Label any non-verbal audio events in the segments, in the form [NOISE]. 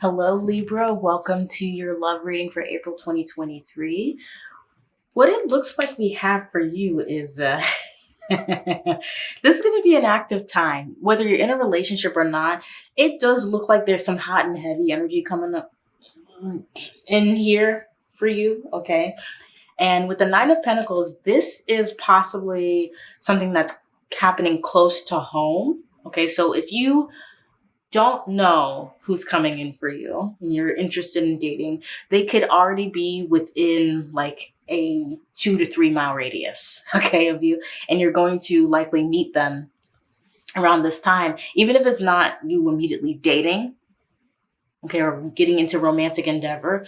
Hello, Libra. Welcome to your love reading for April 2023. What it looks like we have for you is uh, [LAUGHS] this is going to be an active time. Whether you're in a relationship or not, it does look like there's some hot and heavy energy coming up in here for you, okay? And with the Nine of Pentacles, this is possibly something that's happening close to home, okay? So if you don't know who's coming in for you and you're interested in dating, they could already be within like a two to three mile radius, [LAUGHS] okay, of you. And you're going to likely meet them around this time, even if it's not you immediately dating, okay, or getting into romantic endeavor.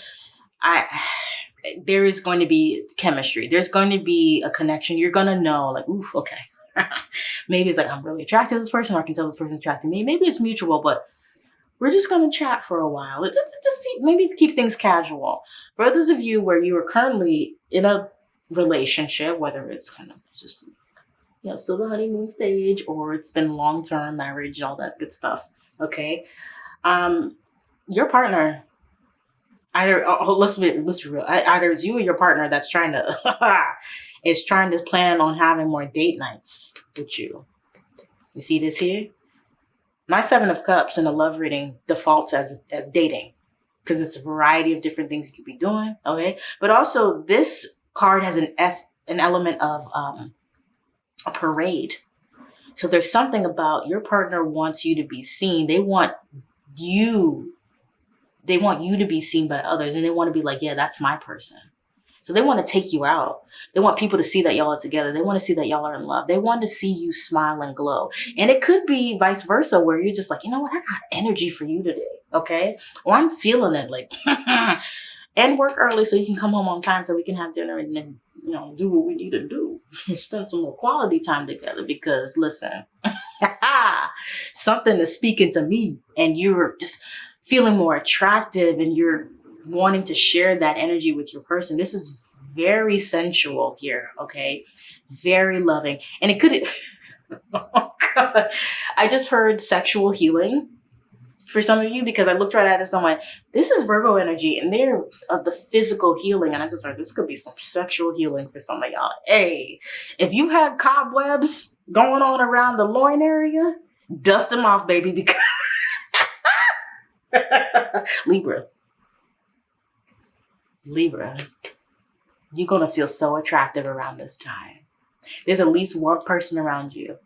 I, [SIGHS] there is going to be chemistry. There's going to be a connection. You're going to know like, oof, okay, [LAUGHS] maybe it's like, I'm really attracted to this person, or I can tell this person's attracted to me. Maybe it's mutual, but we're just going to chat for a while. It's just, just see, maybe keep things casual. For those of you where you are currently in a relationship, whether it's kind of just, you know, still the honeymoon stage or it's been long-term marriage, all that good stuff. Okay. Um, your partner, either, oh, oh let's be, let's be real. Either it's you or your partner that's trying to [LAUGHS] is trying to plan on having more date nights with you. You see this here? My Seven of Cups in the love reading defaults as, as dating because it's a variety of different things you could be doing, okay? But also this card has an S, an element of um, a parade. So there's something about your partner wants you to be seen. They want you, they want you to be seen by others and they want to be like, yeah, that's my person. So they want to take you out. They want people to see that y'all are together. They want to see that y'all are in love. They want to see you smile and glow. And it could be vice versa where you're just like, you know what? I got energy for you today. Okay. Or I'm feeling it like, [LAUGHS] and work early so you can come home on time so we can have dinner and then, you know, do what we need to do. Spend some more quality time together because listen, [LAUGHS] something is speaking to me and you're just feeling more attractive and you're wanting to share that energy with your person. This is very sensual here, okay? Very loving. And it could, [LAUGHS] oh. I just heard sexual healing for some of you because I looked right at this and went, this is Virgo energy and they're of the physical healing. And I just heard this could be some sexual healing for some of y'all. Hey, if you've had cobwebs going on around the loin area, dust them off, baby, because [LAUGHS] Libra, Libra, you're going to feel so attractive around this time. There's at least one person around you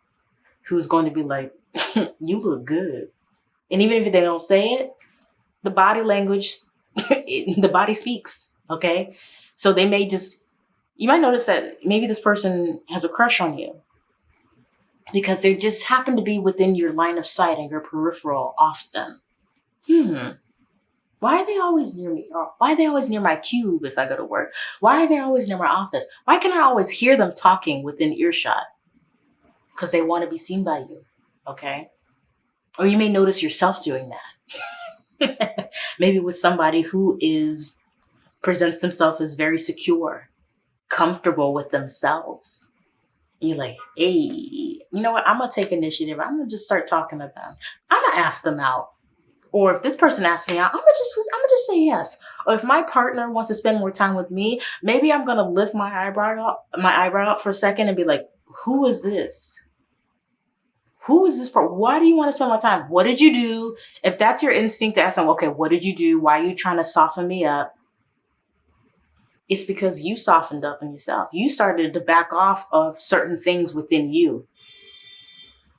who's going to be like, [LAUGHS] you look good. And even if they don't say it, the body language, [LAUGHS] the body speaks, okay? So they may just, you might notice that maybe this person has a crush on you because they just happen to be within your line of sight and your peripheral often. Hmm, why are they always near me? Or why are they always near my cube if I go to work? Why are they always near my office? Why can I always hear them talking within earshot? Because they want to be seen by you, okay? Or you may notice yourself doing that. [LAUGHS] Maybe with somebody who is presents themselves as very secure, comfortable with themselves. You're like, hey, you know what? I'm gonna take initiative. I'm gonna just start talking to them. I'm gonna ask them out. Or if this person asks me out, I'm gonna just I'm gonna just say yes. Or if my partner wants to spend more time with me, maybe I'm gonna lift my eyebrow up, my eyebrow up for a second and be like, who is this? Who is this part? Why do you want to spend my time? What did you do? If that's your instinct to ask them, okay, what did you do? Why are you trying to soften me up? It's because you softened up in yourself. You started to back off of certain things within you.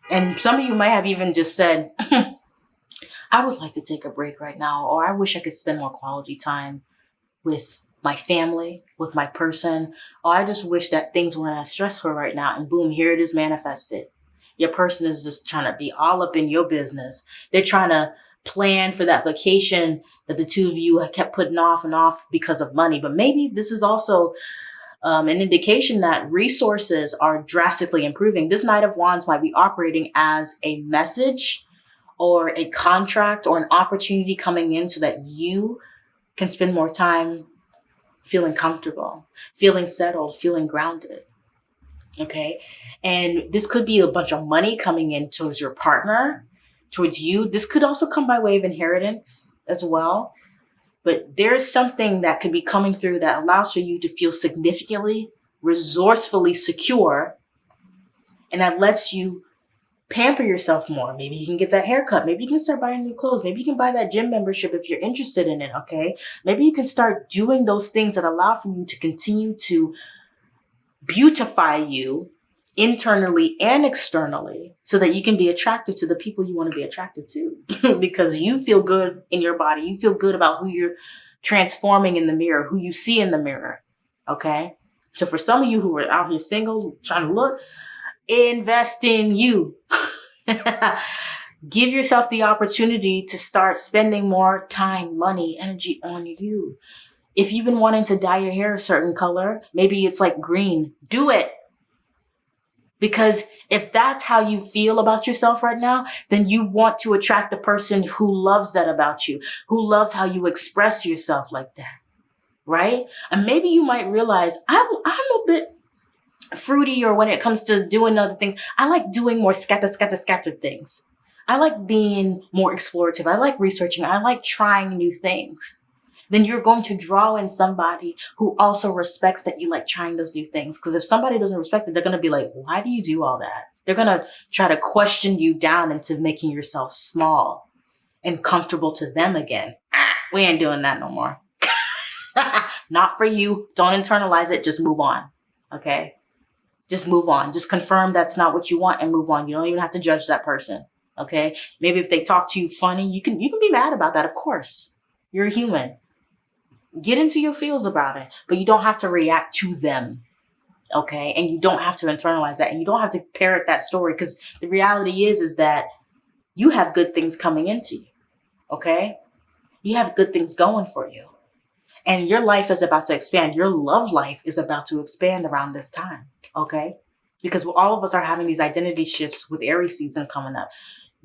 And some of you might have even just said, [LAUGHS] I would like to take a break right now, or I wish I could spend more quality time with my family, with my person, or I just wish that things weren't as stressful right now. And boom, here it is manifested. Your person is just trying to be all up in your business. They're trying to plan for that vacation that the two of you have kept putting off and off because of money. But maybe this is also um, an indication that resources are drastically improving. This Knight of Wands might be operating as a message or a contract or an opportunity coming in so that you can spend more time feeling comfortable, feeling settled, feeling grounded. Okay. And this could be a bunch of money coming in towards your partner. towards you. This could also come by way of inheritance as well. But there's something that could be coming through that allows for you to feel significantly, resourcefully secure, and that lets you pamper yourself more. Maybe you can get that haircut. Maybe you can start buying new clothes. Maybe you can buy that gym membership if you're interested in it. Okay. Maybe you can start doing those things that allow for you to continue to beautify you internally and externally so that you can be attracted to the people you want to be attracted to because you feel good in your body. You feel good about who you're transforming in the mirror, who you see in the mirror. Okay. So for some of you who are out here single, trying to look, invest in you. [LAUGHS] Give yourself the opportunity to start spending more time, money, energy on you. If you've been wanting to dye your hair a certain color, maybe it's like green, do it. Because if that's how you feel about yourself right now, then you want to attract the person who loves that about you, who loves how you express yourself like that. Right? And maybe you might realize I'm, I'm a bit fruity or when it comes to doing other things, I like doing more scatter, scatter, scatter things. I like being more explorative. I like researching. I like trying new things. Then you're going to draw in somebody who also respects that you like trying those new things. Because if somebody doesn't respect it, they're going to be like, why do you do all that? They're going to try to question you down into making yourself small and comfortable to them again. [CLEARS THROAT] We ain't doing that no more. [LAUGHS] Not for you. Don't internalize it. Just move on. Okay just move on. Just confirm that's not what you want and move on. You don't even have to judge that person. Okay. Maybe if they talk to you funny, you can, you can be mad about that. Of course, you're human. Get into your feels about it, but you don't have to react to them. Okay. And you don't have to internalize that and you don't have to parrot that story because the reality is, is that you have good things coming into you. Okay. You have good things going for you and your life is about to expand. Your love life is about to expand around this time okay? Because all of us are having these identity shifts with Aries season coming up.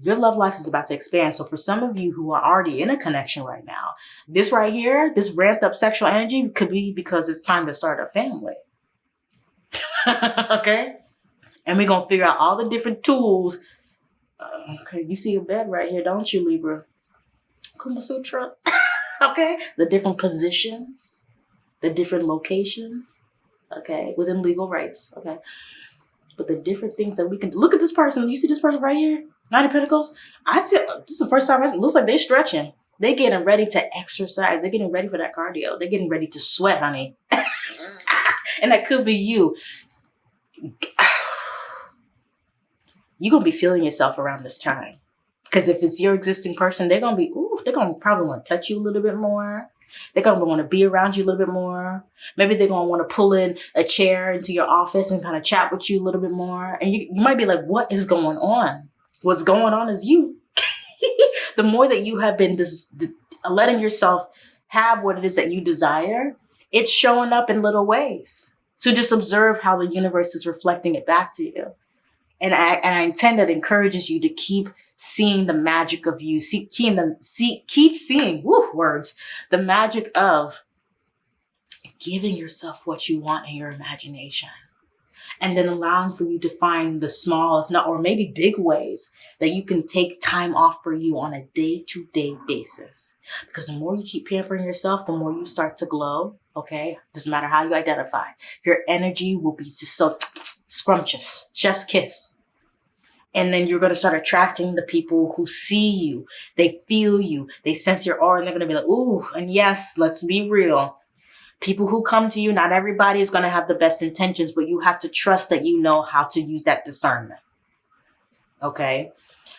Your love life is about to expand. So for some of you who are already in a connection right now, this right here, this ramped up sexual energy could be because it's time to start a family. [LAUGHS] okay? And we're going to figure out all the different tools. Uh, okay, you see a bed right here, don't you, Libra? Kama Sutra. [LAUGHS] okay? The different positions, the different locations, okay, within legal rights, okay. But the different things that we can. Look at this person. You see this person right here? Nine of Pentacles. I see. This is the first time. It looks like they're stretching. They're getting ready to exercise. They're getting ready for that cardio. They're getting ready to sweat, honey. [LAUGHS] and that could be you. [SIGHS] You're gonna be feeling yourself around this time. Because if it's your existing person, they're gonna be, ooh, they're gonna probably want to touch you a little bit more. They're going to want to be around you a little bit more. Maybe they're going to want to pull in a chair into your office and kind of chat with you a little bit more. And you, you might be like, what is going on? What's going on is you. [LAUGHS] the more that you have been letting yourself have what it is that you desire, it's showing up in little ways. So just observe how the universe is reflecting it back to you. And I, and I intend that encourages you to keep seeing the magic of you, see, keep, the, see, keep seeing, woo, words, the magic of giving yourself what you want in your imagination. And then allowing for you to find the small, if not, or maybe big ways that you can take time off for you on a day to day basis. Because the more you keep pampering yourself, the more you start to glow. Okay. Doesn't matter how you identify. Your energy will be just so scrumptious, chef's kiss. And then you're going to start attracting the people who see you. They feel you. They sense your aura and they're going to be like, ooh, and yes, let's be real. People who come to you, not everybody is going to have the best intentions, but you have to trust that you know how to use that discernment. Okay.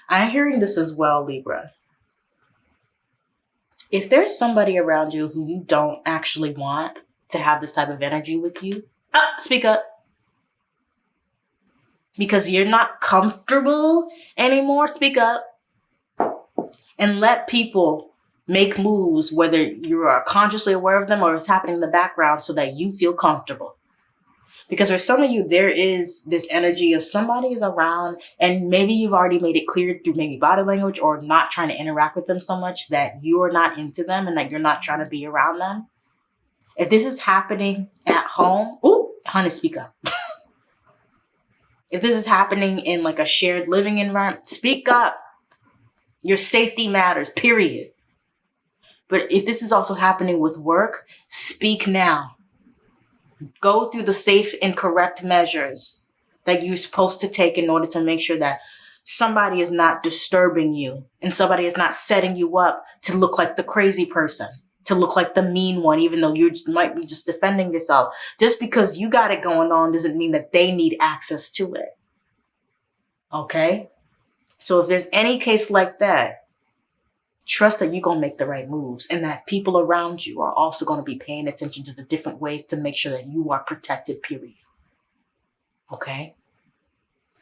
I'm hearing this as well, Libra. If there's somebody around you who you don't actually want to have this type of energy with you, ah, speak up because you're not comfortable anymore, speak up and let people make moves, whether you are consciously aware of them or it's happening in the background so that you feel comfortable. Because for some of you, there is this energy of somebody is around and maybe you've already made it clear through maybe body language or not trying to interact with them so much that you are not into them and that you're not trying to be around them. If this is happening at home, oh, honey, speak up. [LAUGHS] If this is happening in like a shared living environment, speak up. Your safety matters, period. But if this is also happening with work, speak now. Go through the safe and correct measures that you're supposed to take in order to make sure that somebody is not disturbing you and somebody is not setting you up to look like the crazy person, to look like the mean one, even though you might be just defending yourself. Just because you got it going on doesn't mean that they need access to it. Okay? So if there's any case like that, trust that you're going to make the right moves and that people around you are also going to be paying attention to the different ways to make sure that you are protected, period. Okay?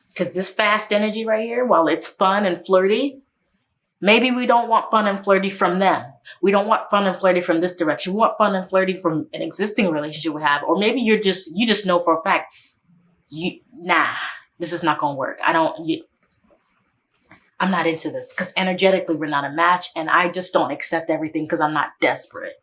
Because this fast energy right here, while it's fun and flirty, maybe we don't want fun and flirty from them. We don't want fun and flirty from this direction. We want fun and flirty from an existing relationship we have. Or maybe you're just, you just know for a fact, you, nah, this is not going to work. I don't, you, I'm not into this because energetically we're not a match and I just don't accept everything because I'm not desperate.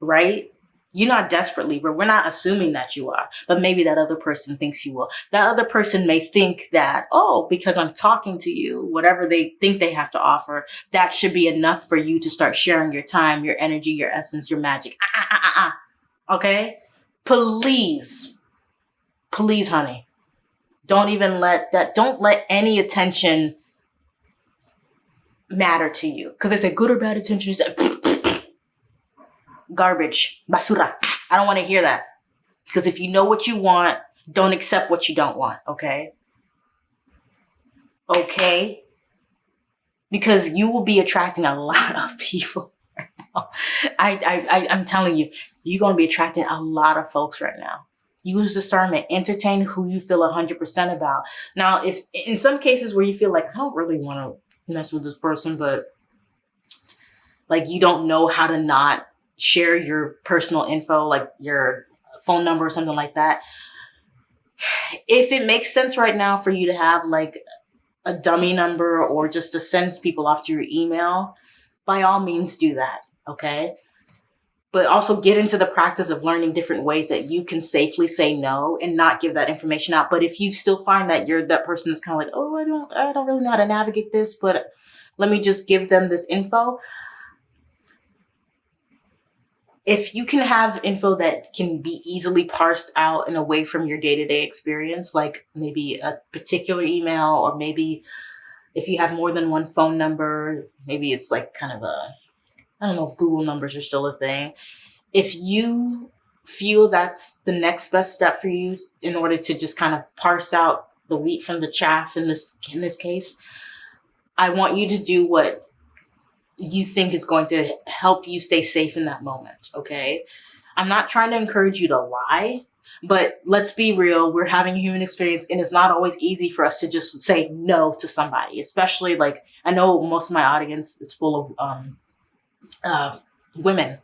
Right? You're not desperately, but we're not assuming that you are, but maybe that other person thinks you will. That other person may think that, oh, because I'm talking to you, whatever they think they have to offer, that should be enough for you to start sharing your time, your energy, your essence, your magic. Ah, ah, ah, ah. ah. Okay? Please, please, honey, don't even let that, don't let any attention matter to you. Because they say good or bad attention is [LAUGHS] garbage, basura. I don't want to hear that. Because if you know what you want, don't accept what you don't want, okay? Okay? Because you will be attracting a lot of [LAUGHS] people. I, I, I, I'm telling you, you're going to be attracting a lot of folks right now. Use discernment. Entertain who you feel 100% about. Now, if in some cases where you feel like, I don't really want to mess with this person, but like you don't know how to not share your personal info, like your phone number or something like that. If it makes sense right now for you to have like a dummy number or just to send people off to your email, by all means do that. Okay. But also get into the practice of learning different ways that you can safely say no and not give that information out. But if you still find that you're that person that's kind of like, oh, I don't, I don't really know how to navigate this, but let me just give them this info if you can have info that can be easily parsed out and away from your day-to-day experience, like maybe a particular email or maybe if you have more than one phone number, maybe it's like kind of a, I don't know if Google numbers are still a thing. If you feel that's the next best step for you in order to just kind of parse out the wheat from the chaff in this in this case, I want you to do what you think is going to help you stay safe in that moment. Okay. I'm not trying to encourage you to lie, but let's be real. We're having a human experience and it's not always easy for us to just say no to somebody, especially like I know most of my audience is full of um, uh, women.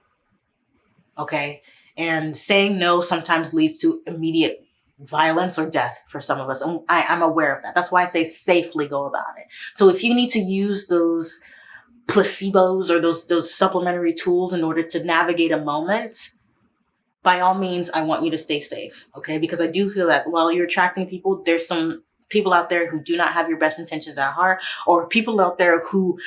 Okay. And saying no sometimes leads to immediate violence or death for some of us. I, I'm aware of that. That's why I say safely go about it. So if you need to use those placebos or those those supplementary tools in order to navigate a moment by all means i want you to stay safe okay? Because i do feel that while you're attracting people there's some people out there who do not have your best intentions at heart or people out there who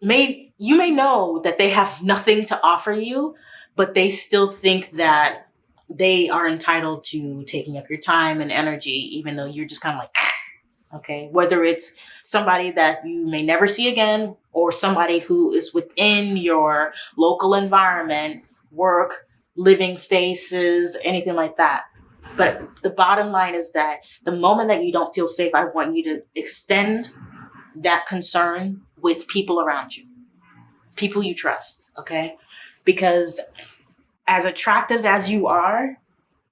may you may know that they have nothing to offer you but they still think that they are entitled to taking up your time and energy even though you're just kind of like ah, okay? Whether it's somebody that you may never see again or somebody who is within your local environment, work, living spaces, anything like that. But the bottom line is that the moment that you don't feel safe, I want you to extend that concern with people around you, people you trust, okay? Because as attractive as you are,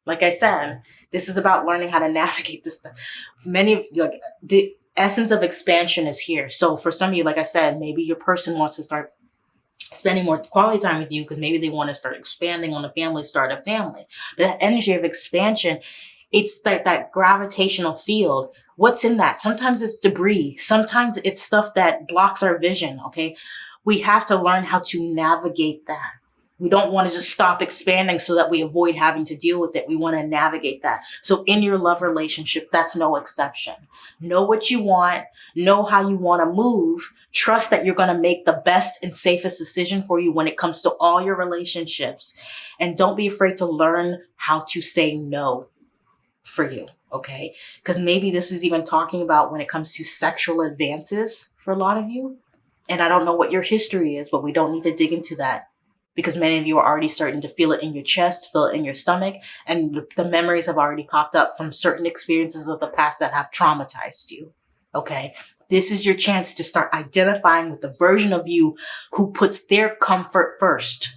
like I said, this is about learning how to navigate this stuff. Many of like the essence of expansion is here. So for some of you, like I said, maybe your person wants to start spending more quality time with you because maybe they want to start expanding on the family, start a family. But that energy of expansion, it's like that gravitational field. What's in that? Sometimes it's debris. Sometimes it's stuff that blocks our vision. Okay. We have to learn how to navigate that We don't want to just stop expanding so that we avoid having to deal with it. We want to navigate that. So in your love relationship, that's no exception. Know what you want, know how you want to move, trust that you're going to make the best and safest decision for you when it comes to all your relationships. And don't be afraid to learn how to say no for you. Okay. Because maybe this is even talking about when it comes to sexual advances for a lot of you. And I don't know what your history is, but we don't need to dig into that because many of you are already starting to feel it in your chest, feel it in your stomach, and the memories have already popped up from certain experiences of the past that have traumatized you. Okay. This is your chance to start identifying with the version of you who puts their comfort first.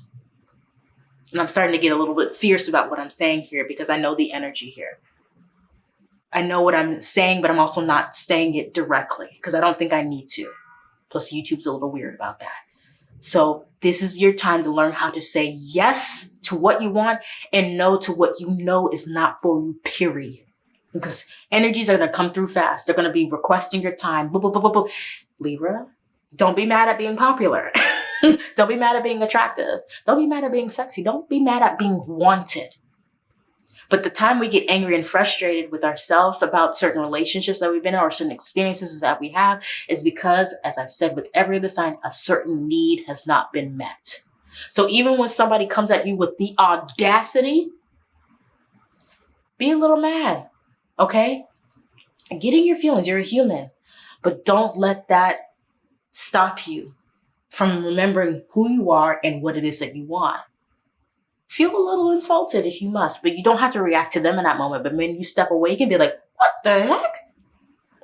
And I'm starting to get a little bit fierce about what I'm saying here because I know the energy here. I know what I'm saying, but I'm also not saying it directly because I don't think I need to. Plus, YouTube's a little weird about that. So this is your time to learn how to say yes to what you want and no to what you know is not for you, period. Because energies are going to come through fast. They're going to be requesting your time. Libra, don't be mad at being popular. [LAUGHS] don't be mad at being attractive. Don't be mad at being sexy. Don't be mad at being wanted. But the time we get angry and frustrated with ourselves about certain relationships that we've been in or certain experiences that we have is because, as I've said with every other sign, a certain need has not been met. So even when somebody comes at you with the audacity, be a little mad, okay? Get in your feelings. You're a human. But don't let that stop you from remembering who you are and what it is that you want feel a little insulted if you must, but you don't have to react to them in that moment. But when you step away, you can be like, what the heck?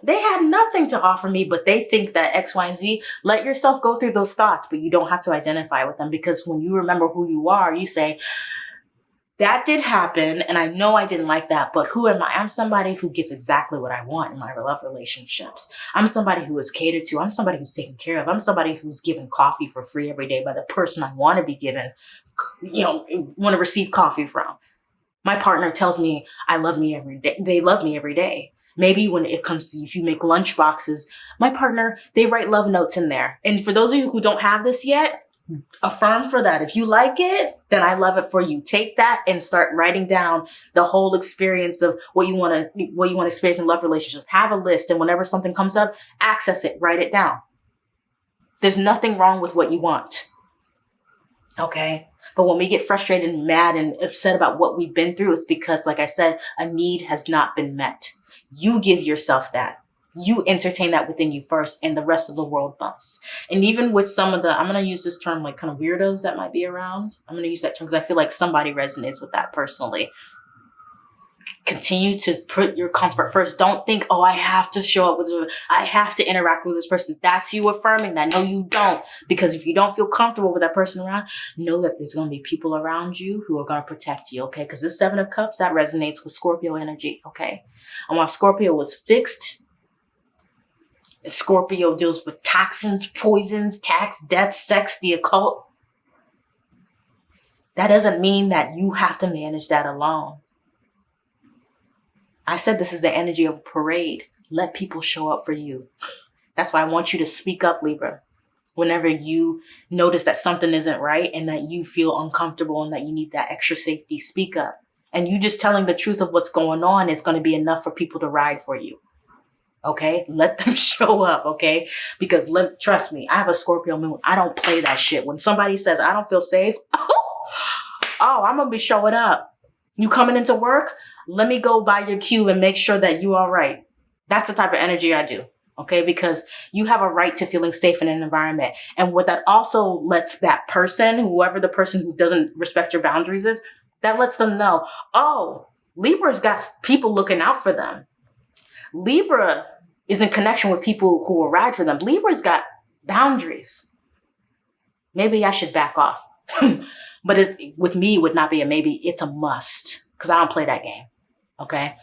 They had nothing to offer me, but they think that X, Y, and Z. Let yourself go through those thoughts, but you don't have to identify with them because when you remember who you are, you say, that did happen and I know I didn't like that, but who am I? I'm somebody who gets exactly what I want in my love relationships. I'm somebody who is catered to. I'm somebody who's taken care of. I'm somebody who's given coffee for free every day by the person I want to be given, you know, want to receive coffee from. My partner tells me I love me every day. They love me every day. Maybe when it comes to if you make lunch boxes, my partner, they write love notes in there. And for those of you who don't have this yet, affirm for that. If you like it, then I love it for you. Take that and start writing down the whole experience of what you want to, what you want to experience in love relationship. Have a list and whenever something comes up, access it, write it down. There's nothing wrong with what you want. Okay. But when we get frustrated and mad and upset about what we've been through, it's because, like I said, a need has not been met. You give yourself that you entertain that within you first and the rest of the world must. And even with some of the, I'm going to use this term like kind of weirdos that might be around. I'm going to use that term because I feel like somebody resonates with that personally. Continue to put your comfort first. Don't think, oh, I have to show up with, this, I have to interact with this person. That's you affirming that. No, you don't. Because if you don't feel comfortable with that person around, know that there's going to be people around you who are going to protect you. Okay. Because this seven of cups, that resonates with Scorpio energy. Okay. And while Scorpio was fixed, Scorpio deals with toxins, poisons, tax, death, sex, the occult. That doesn't mean that you have to manage that alone. I said this is the energy of a parade. Let people show up for you. [LAUGHS] That's why I want you to speak up, Libra. Whenever you notice that something isn't right and that you feel uncomfortable and that you need that extra safety, speak up. And you just telling the truth of what's going on is going to be enough for people to ride for you. Okay. Let them [LAUGHS] show up. Okay. Because let, trust me, I have a Scorpio moon. I don't play that shit. When somebody says I don't feel safe, oh, [LAUGHS] oh I'm going to be showing up. You coming into work? Let me go by your cube and make sure that you all right. That's the type of energy I do. Okay. Because you have a right to feeling safe in an environment. And what that also lets that person, whoever the person who doesn't respect your boundaries is, that lets them know, oh, Libra's got people looking out for them. Libra is in connection with people who will ride for them. Libra's got boundaries. Maybe I should back off. [LAUGHS] but it's, with me, it would not be a maybe, it's a must because I don't play that game. Okay.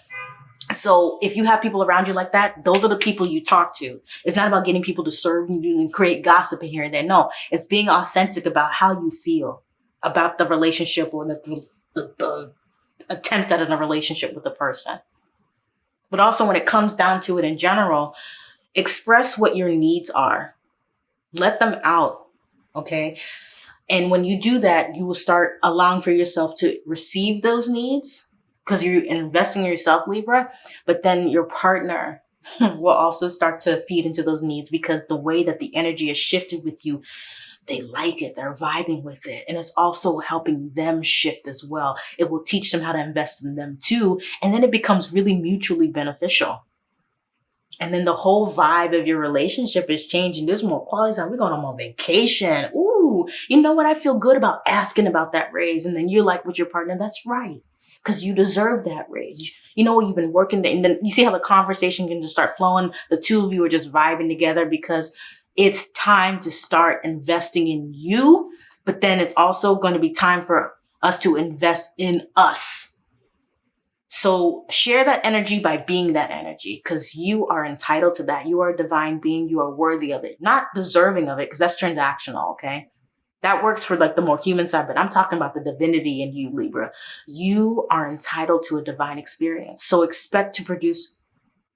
So if you have people around you like that, those are the people you talk to. It's not about getting people to serve you and create gossip in here and there. No, it's being authentic about how you feel about the relationship or the, the, the attempt at a relationship with the person. But also when it comes down to it in general, express what your needs are. Let them out. Okay. And when you do that, you will start allowing for yourself to receive those needs because you're investing in yourself, Libra. But then your partner [LAUGHS] will also start to feed into those needs because the way that the energy is shifted with you, they like it, they're vibing with it. And it's also helping them shift as well. It will teach them how to invest in them too. And then it becomes really mutually beneficial. And then the whole vibe of your relationship is changing. There's more quality time. We're going on vacation. Ooh, you know what? I feel good about asking about that raise. And then you're like with your partner, that's right. Because you deserve that raise. You know what? You've been working there. And then you see how the conversation can just start flowing. The two of you are just vibing together because it's time to start investing in you. But then it's also going to be time for us to invest in us so share that energy by being that energy because you are entitled to that. You are a divine being. You are worthy of it, not deserving of it because that's transactional. Okay. That works for like the more human side, but I'm talking about the divinity in you, Libra. You are entitled to a divine experience. So expect to produce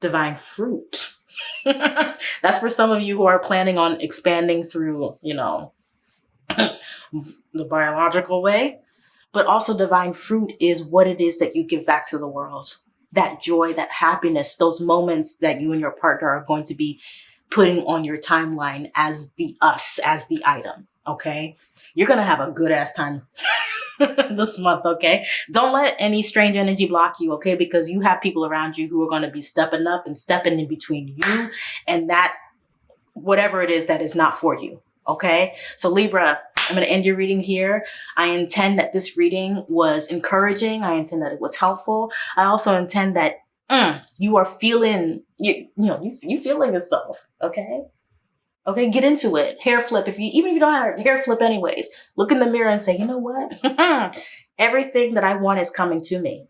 divine fruit. [LAUGHS] that's for some of you who are planning on expanding through, you know, [CLEARS THROAT] the biological way but also divine fruit is what it is that you give back to the world. That joy, that happiness, those moments that you and your partner are going to be putting on your timeline as the us, as the item. Okay. You're to have a good ass time [LAUGHS] this month. Okay. Don't let any strange energy block you. Okay. Because you have people around you who are to be stepping up and stepping in between you and that, whatever it is that is not for you. Okay. So Libra, I'm going to end your reading here. I intend that this reading was encouraging. I intend that it was helpful. I also intend that mm, you are feeling, you, you know, you, you feeling yourself. Okay. Okay. Get into it. Hair flip. If you, even if you don't have hair flip anyways, look in the mirror and say, you know what? [LAUGHS] Everything that I want is coming to me.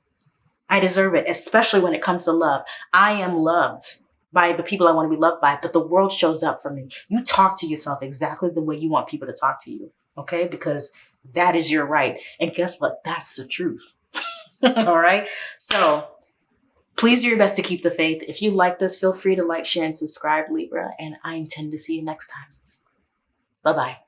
I deserve it, especially when it comes to love. I am loved by the people I want to be loved by, but the world shows up for me. You talk to yourself exactly the way you want people to talk to you okay? Because that is your right. And guess what? That's the truth. [LAUGHS] All right. So please do your best to keep the faith. If you like this, feel free to like, share, and subscribe, Libra. And I intend to see you next time. Bye bye.